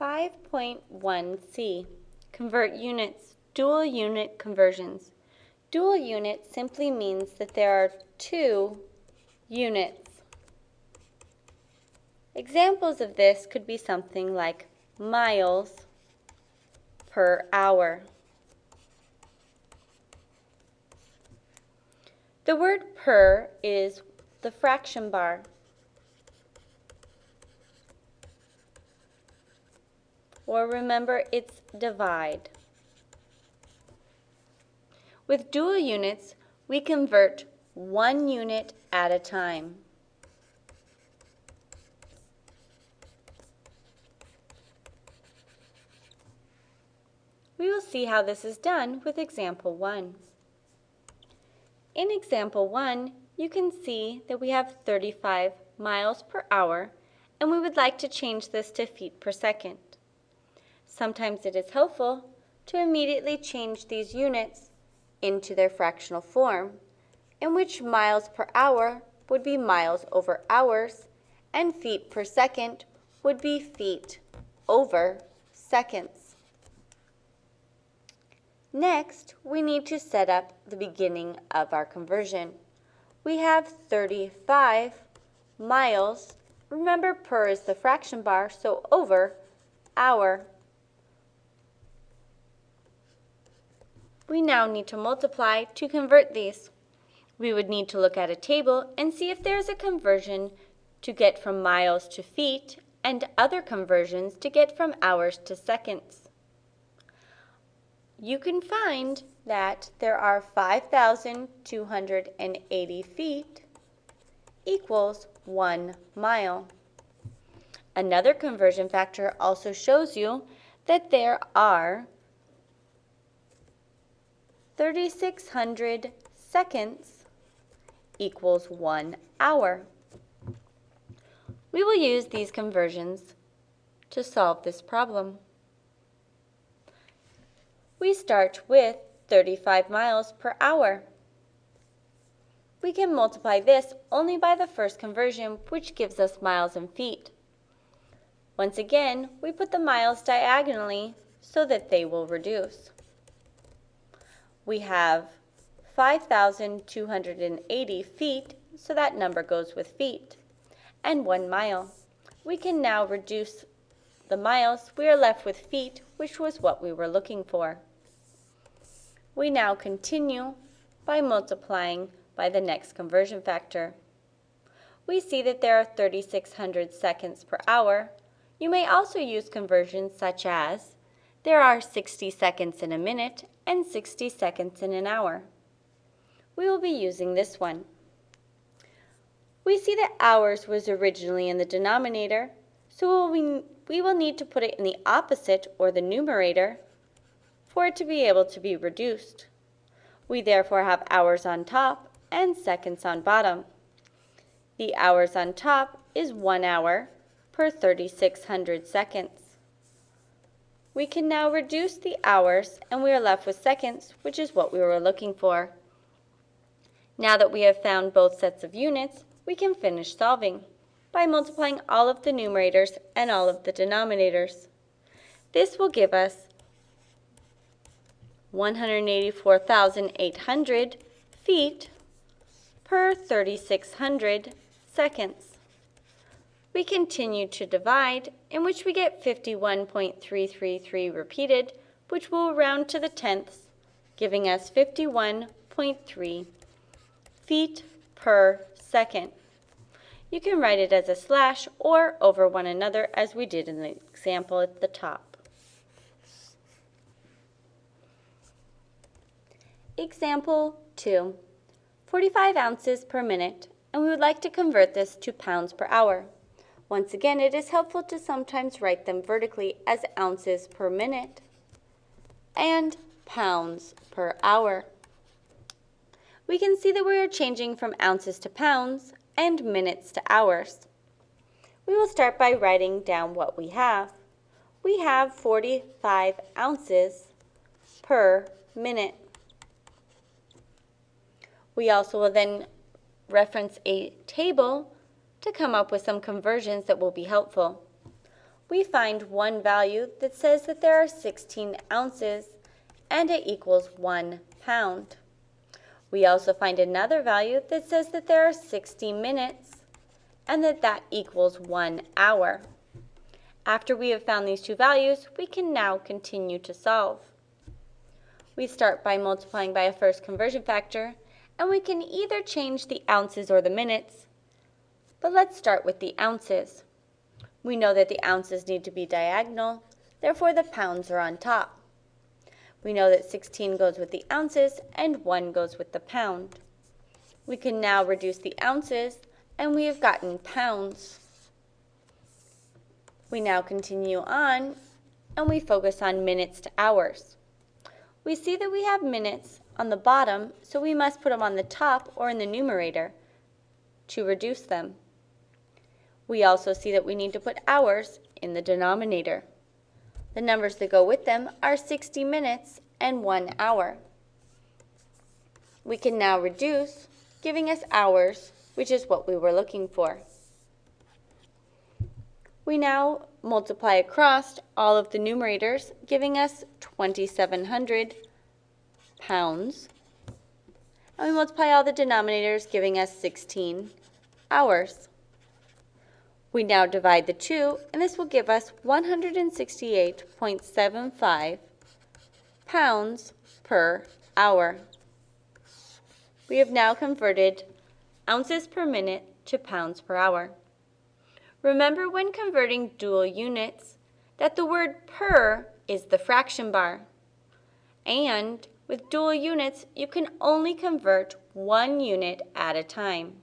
5.1c, convert units, dual unit conversions. Dual unit simply means that there are two units. Examples of this could be something like miles per hour. The word per is the fraction bar. Or remember, it's divide. With dual units, we convert one unit at a time. We will see how this is done with example 1. In example 1, you can see that we have 35 miles per hour, and we would like to change this to feet per second. Sometimes it is helpful to immediately change these units into their fractional form, in which miles per hour would be miles over hours, and feet per second would be feet over seconds. Next, we need to set up the beginning of our conversion. We have 35 miles. Remember, per is the fraction bar, so over hour. We now need to multiply to convert these. We would need to look at a table and see if there's a conversion to get from miles to feet and other conversions to get from hours to seconds you can find that there are 5,280 feet equals 1 mile. Another conversion factor also shows you that there are 3,600 seconds equals 1 hour. We will use these conversions to solve this problem we start with 35 miles per hour. We can multiply this only by the first conversion, which gives us miles and feet. Once again, we put the miles diagonally so that they will reduce. We have 5,280 feet, so that number goes with feet, and one mile. We can now reduce the miles. We are left with feet, which was what we were looking for. We now continue by multiplying by the next conversion factor. We see that there are 3,600 seconds per hour. You may also use conversions such as there are 60 seconds in a minute and 60 seconds in an hour. We will be using this one. We see that hours was originally in the denominator, so we, will need to put it in the opposite or the numerator for it to be able to be reduced. We therefore have hours on top and seconds on bottom. The hours on top is 1 hour per 3600 seconds. We can now reduce the hours and we are left with seconds, which is what we were looking for. Now that we have found both sets of units, we can finish solving by multiplying all of the numerators and all of the denominators. This will give us 184,800 feet per 3,600 seconds. We continue to divide, in which we get 51.333 repeated, which will round to the tenths, giving us 51.3 feet per second. You can write it as a slash or over one another as we did in the example at the top. Example 2, 45 ounces per minute, and we would like to convert this to pounds per hour. Once again, it is helpful to sometimes write them vertically as ounces per minute and pounds per hour. We can see that we are changing from ounces to pounds and minutes to hours. We will start by writing down what we have. We have 45 ounces per minute. We also will then reference a table to come up with some conversions that will be helpful. we find one value that says that there are 16 ounces and it equals one pound. We also find another value that says that there are 60 minutes and that that equals one hour. After we have found these two values, we can now continue to solve. We start by multiplying by a first conversion factor, and we can either change the ounces or the minutes. But let's start with the ounces. We know that the ounces need to be diagonal, therefore the pounds are on top. We know that 16 goes with the ounces and 1 goes with the pound. We can now reduce the ounces and we have gotten pounds. We now continue on and we focus on minutes to hours. We see that we have minutes on the bottom, so we must put them on the top or in the numerator to reduce them. We also see that we need to put hours in the denominator. The numbers that go with them are 60 minutes and 1 hour. We can now reduce, giving us hours, which is what we were looking for. We now multiply across all of the numerators, giving us 2,700 pounds. And we multiply all the denominators, giving us 16 hours. We now divide the two, and this will give us 168.75 pounds per hour. We have now converted ounces per minute to pounds per hour. Remember when converting dual units that the word per is the fraction bar. And with dual units, you can only convert one unit at a time.